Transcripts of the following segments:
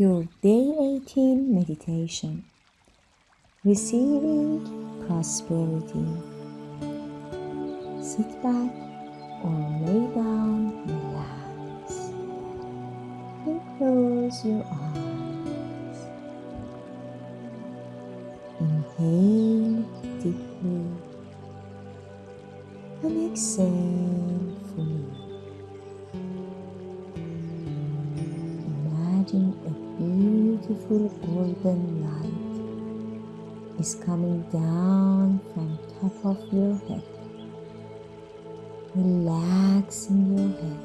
your Day 18 meditation. Receiving prosperity. Sit back or lay down, relax, and close your eyes. Inhale deeply and exhale beautiful golden light is coming down from top of your head, relaxing your head,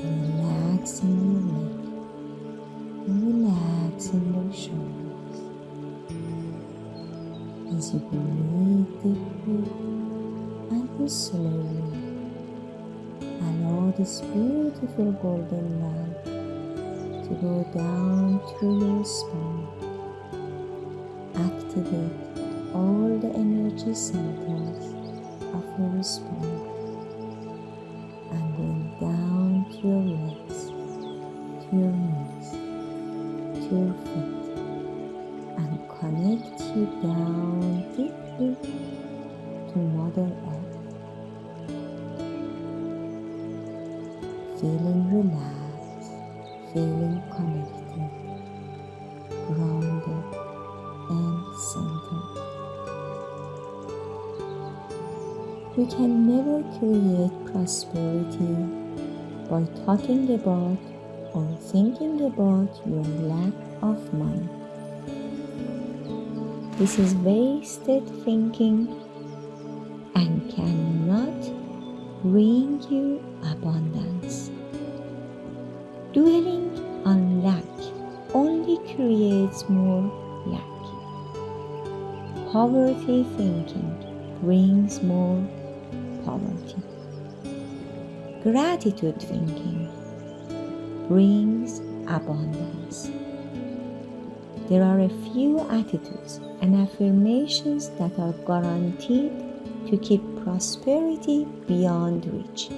relaxing your neck, and relaxing your shoulders. As you breathe deeply and slowly allow this beautiful golden light to go down through your spine. Activate all the energy centers of your spine and then down to your legs, to your knees, to your feet, and connect you down deeply to Mother Earth. Feeling relaxed, feeling connected, grounded, and centered. You can never create prosperity by talking about or thinking about your lack of money. This is wasted thinking and cannot bring you abundance. Creates more lack. Poverty thinking brings more poverty. Gratitude thinking brings abundance. There are a few attitudes and affirmations that are guaranteed to keep prosperity beyond reach.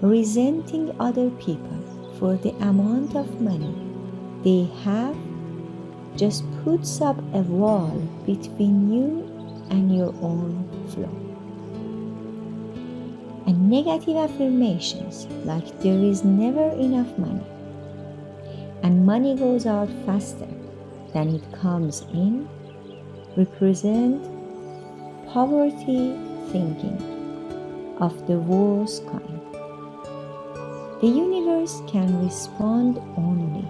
Resenting other people for the amount of money they have just puts up a wall between you and your own flow. And negative affirmations like there is never enough money and money goes out faster than it comes in represent poverty thinking of the worst kind. The universe can respond only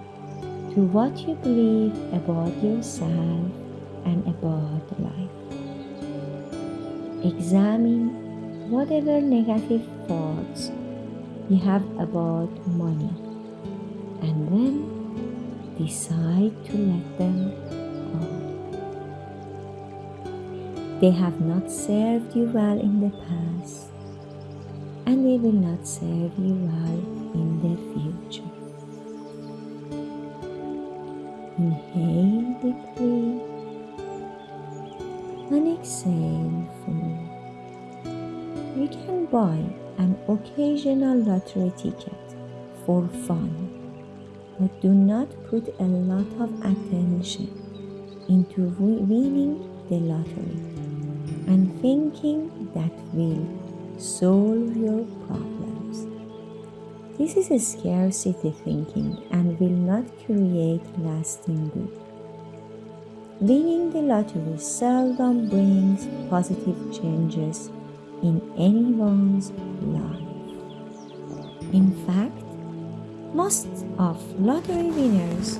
to what you believe about yourself and about life. Examine whatever negative thoughts you have about money and then decide to let them go. They have not served you well in the past and they will not serve you well in the future. Inhale deeply and exhale fully. You can buy an occasional lottery ticket for fun, but do not put a lot of attention into winning the lottery and thinking that will solve your problems. This is a scarcity thinking and will not create lasting good. Winning the lottery seldom brings positive changes in anyone's life. In fact, most of lottery winners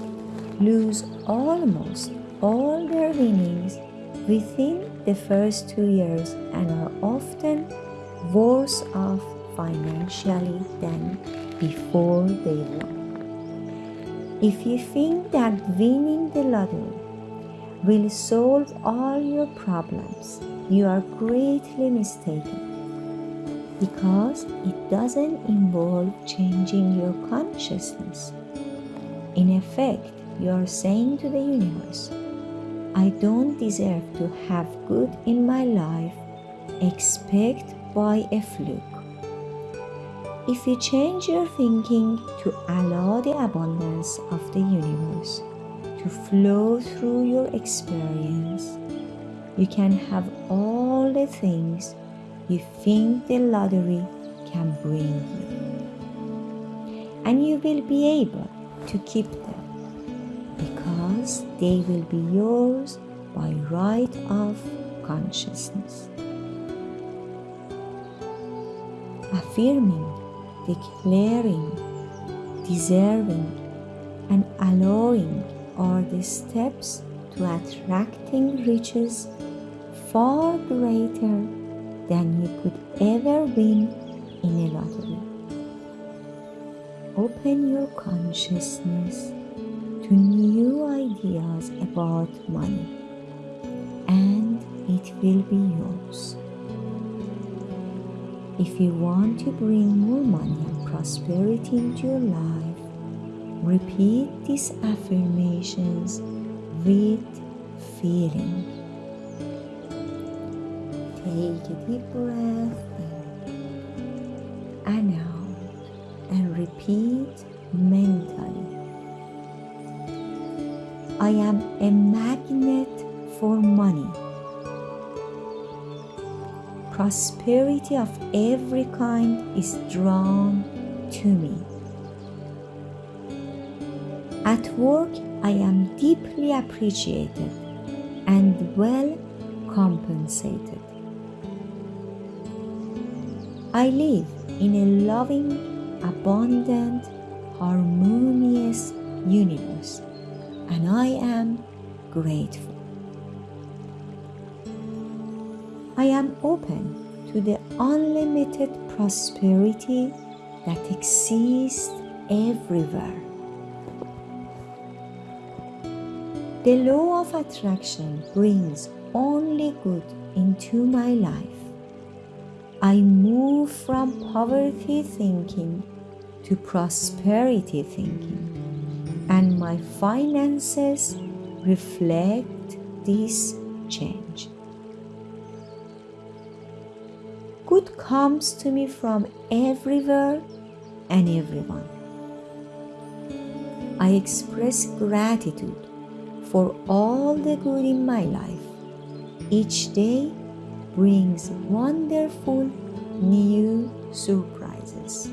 lose almost all their winnings within the first two years and are often worse off financially than before they won. If you think that winning the lottery will solve all your problems, you are greatly mistaken because it doesn't involve changing your consciousness. In effect, you are saying to the universe, I don't deserve to have good in my life, expect by a fluke. If you change your thinking to allow the abundance of the universe to flow through your experience, you can have all the things you think the lottery can bring you. And you will be able to keep them because they will be yours by right of consciousness. Affirming, declaring, deserving, and allowing are the steps to attracting riches far greater than you could ever win in a lottery. Open your consciousness to new ideas about money and it will be yours. If you want to bring more money and prosperity into your life, repeat these affirmations with feeling. Take a deep breath in and out and repeat mentally. I am a magnet for money. Prosperity of every kind is drawn to me. At work, I am deeply appreciated and well compensated. I live in a loving, abundant, harmonious universe, and I am grateful. I am open to the unlimited prosperity that exists everywhere. The law of attraction brings only good into my life. I move from poverty thinking to prosperity thinking, and my finances reflect this change. Good comes to me from everywhere and everyone. I express gratitude for all the good in my life. Each day brings wonderful new surprises.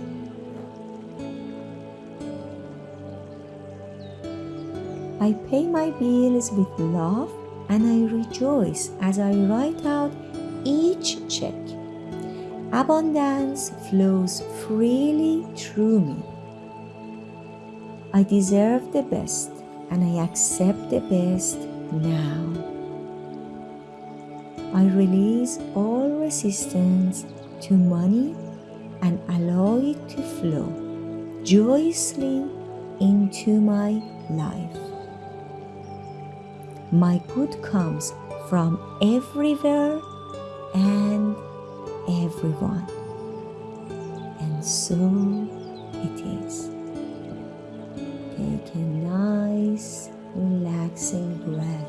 I pay my bills with love and I rejoice as I write out each check. Abundance flows freely through me. I deserve the best and I accept the best now. I release all resistance to money and allow it to flow joyously into my life. My good comes from everywhere and everyone. And so it is. Take a nice, relaxing breath